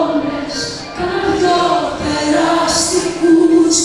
Όνες κάτω περαστικούς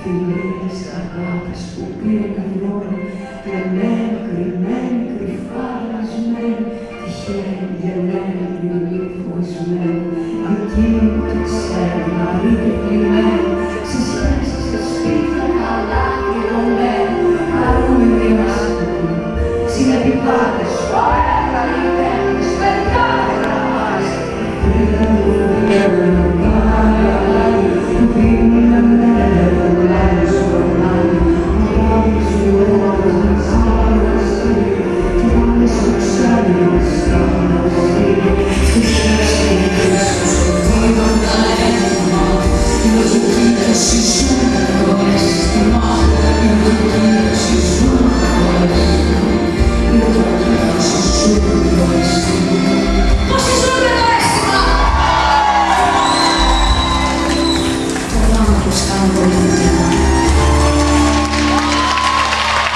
και λίγες που πήραν δώρο, κρεμμένη, κρυμμένη, κρυφά λασμένη, τυχαία γελμένη, λιμνή φοβισμένη, εκείνη που το ξέρει, μαρή και πλημμένη, στις σχέσεις, στο σπίτι, καλά κλειδωμένη, χαρούμενη μας κοινή, συνεπιπάτες, ωραία καλλιτέχνης, παιδιά, γραμμάς, να Esse chão